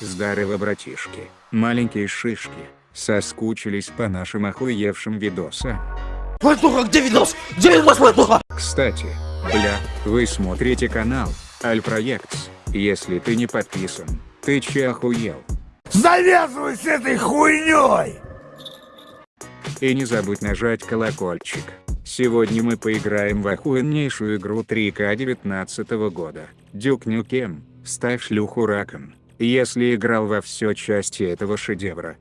Здорово, братишки. Маленькие шишки. Соскучились по нашим охуевшим видосам. Братуха, где видос? Где видос, братуха? Кстати, бля, вы смотрите канал Альпроектс. Если ты не подписан, ты че охуел? Завязывай с этой хуйней! И не забудь нажать колокольчик. Сегодня мы поиграем в охуеннейшую игру 3К 19 года. Дюк Нюкем, ставь шлюху раком. Если играл во все части этого шедевра.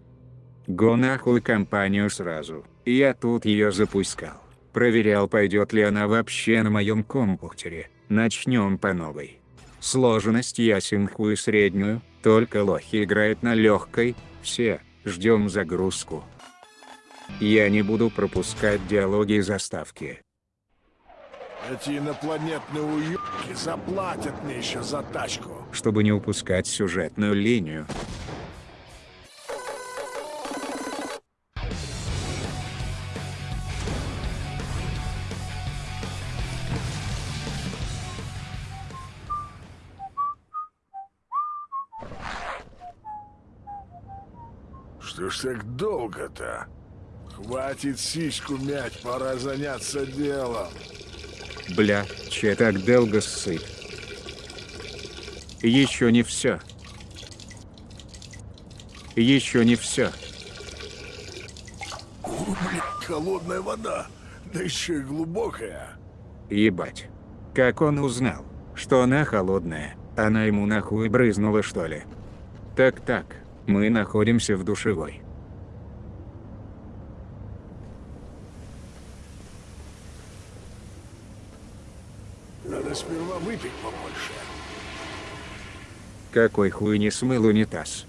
Го нахуй компанию сразу. Я тут ее запускал. Проверял пойдет ли она вообще на моем компьютере. Начнем по новой. Сложность я синхую среднюю, только лохи играют на легкой, все, ждем загрузку. Я не буду пропускать диалоги и заставки. Эти инопланетные уёбки заплатят мне еще за тачку. Чтобы не упускать сюжетную линию. Что ж так долго-то? Хватит сиську мять, пора заняться делом. Бля, че так долго ссыт? Еще не все. Еще не все. О, блин, холодная вода, да еще и глубокая. Ебать. Как он узнал, что она холодная? Она ему нахуй брызнула что ли? Так-так, мы находимся в душевой. Надо сперва выпить побольше. Какой хуй не смыл унитаз?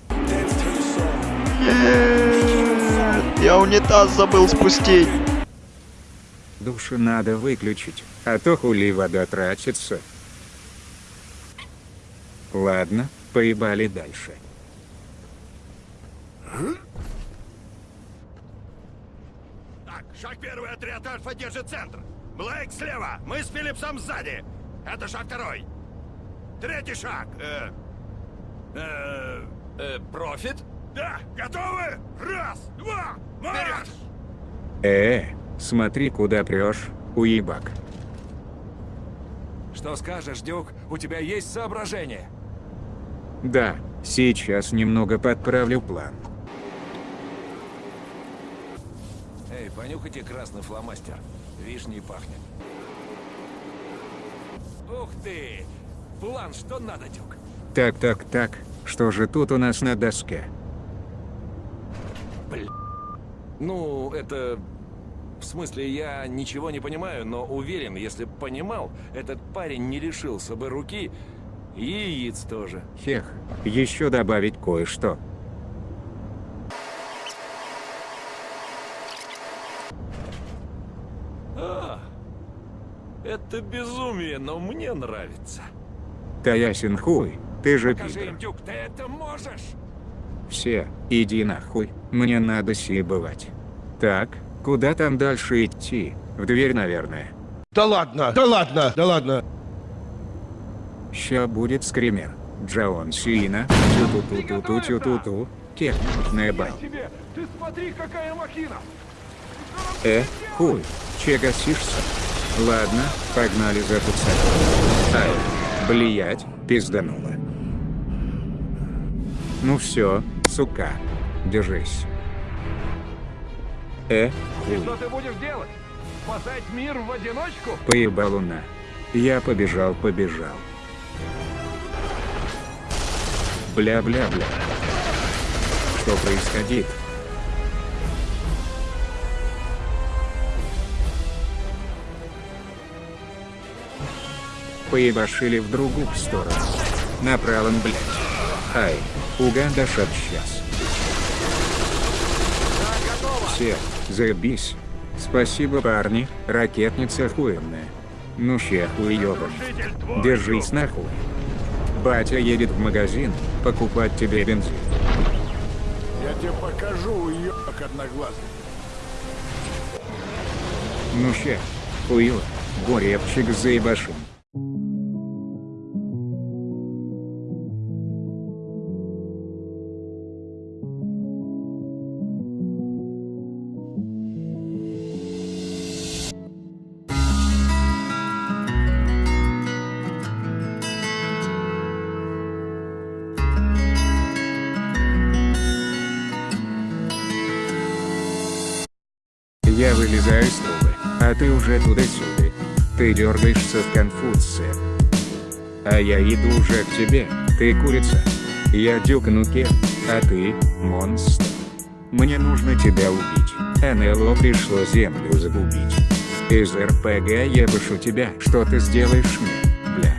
Я унитаз забыл спустить. Душу надо выключить, а то хули вода тратится. Ладно, поебали дальше. Так, шаг первый, отряд Альфа держит центр. Блейк слева, мы с Филлипсом сзади. Это шаг второй. Третий шаг. Э, э, э, профит? Да, готовы? Раз, два, марш! Э, смотри куда прешь, уебак. Что скажешь, Дюк? У тебя есть соображение? Да, сейчас немного подправлю план. Эй, понюхайте красный фломастер. Вишней пахнет. Ух ты! План, что надо, Дюк? Так, так, так, что же тут у нас на доске? Ну, это... В смысле, я ничего не понимаю, но уверен, если б понимал, этот парень не лишился бы руки и яиц тоже. Хех, еще добавить кое-что. А, это безумие, но мне нравится. Да ясен хуй, ты же Покажи пидор. Дюк, ты это можешь! Все, иди нахуй, мне надо бывать. Так, куда там дальше идти? В дверь, наверное. Да ладно, да ладно, да ладно. Ща будет скример. Джаон Сина, тю-ту-ту-ту-ту-ту-ту, техничная бал. Ты смотри, какая махина! Э, хуй, че гасишься? Ладно, погнали запускать. Ай, блиять, пиздануло. Ну все, сука, держись. Э, хуй, ты будешь делать? Спасать мир в одиночку? поебал луна. Я побежал, побежал. Бля-бля-бля. Что происходит? Поебашили в другую сторону. Направо, блядь. Ай, Уганда шаг сейчас. Все, заебись. Спасибо, парни, ракетница охуенная. Ну ща хуёбан. Держись нахуй. Батя едет в магазин, покупать тебе бензин. Я тебе покажу, уёбок одноглазый. Ну ща, хуёво, горевчик заебашим. Я вылезаю из трубы, а ты уже туда-сюда. Ты дергаешься в Конфуция. А я иду уже к тебе, ты курица. Я Дюк а ты – монстр. Мне нужно тебя убить. НЛО пришло землю загубить. Из РПГ я бышу тебя, что ты сделаешь мне, бля.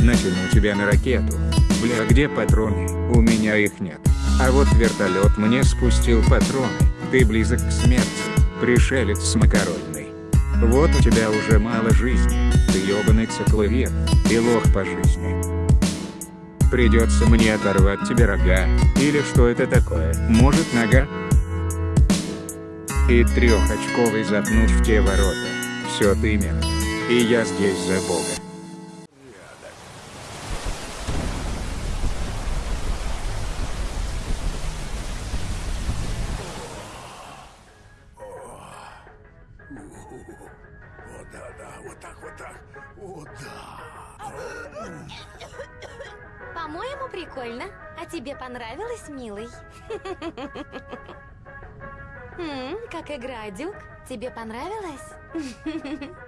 Натяну тебя на ракету. Бля, где патроны? У меня их нет. А вот вертолет мне спустил патроны. Ты близок к смерти, пришелец с. Вот у тебя уже мало жизни, ты ёбаный цикловед, и лох по жизни. Придется мне оторвать тебе рога, или что это такое, может нога? И трехочковый запнуть в те ворота. Все ты мент. И я здесь за бога. О, да, да, вот так, вот так. О, да. По-моему, прикольно. А тебе понравилось, милый? М, Как игра, Дюк? Тебе понравилось?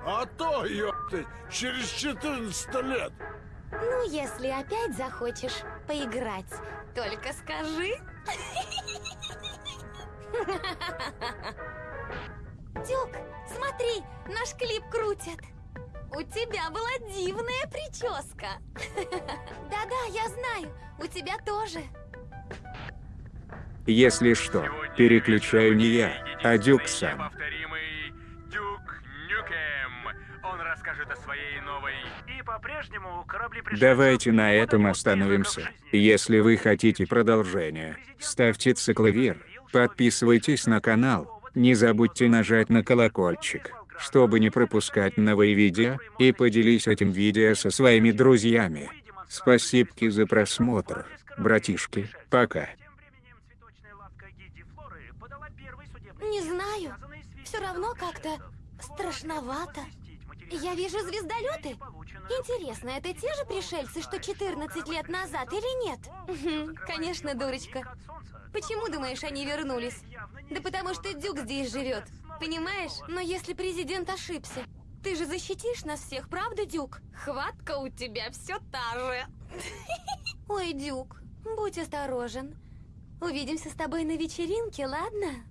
А то, ёпты, через 14 лет. Ну, если опять захочешь поиграть, только скажи. Дюк, смотри, наш клип крутят. У тебя была дивная прическа. Да-да, я знаю, у тебя тоже. Если что, переключаю не я, а Дюк сам. Неповторимый Дюк Нюкем. Он расскажет о своей новой и по-прежнему корабли Давайте на этом остановимся. Если вы хотите продолжения, ставьте цикловир, подписывайтесь на канал, не забудьте нажать на колокольчик, чтобы не пропускать новые видео, и поделись этим видео со своими друзьями. Спасибо за просмотр, братишки, пока. Тем временем цветочная лавка Гиди Флоры подала первый судебный Не знаю. Все равно как-то страшновато. Я вижу звездолеты. Интересно, это те же пришельцы, что 14 лет назад или нет? Конечно, дурочка. Почему думаешь, они вернулись? Да потому что Дюк здесь живет. Понимаешь? Но если президент ошибся, ты же защитишь нас всех, правда, Дюк? Хватка у тебя все та же. Ой, Дюк, будь осторожен. Увидимся с тобой на вечеринке, ладно?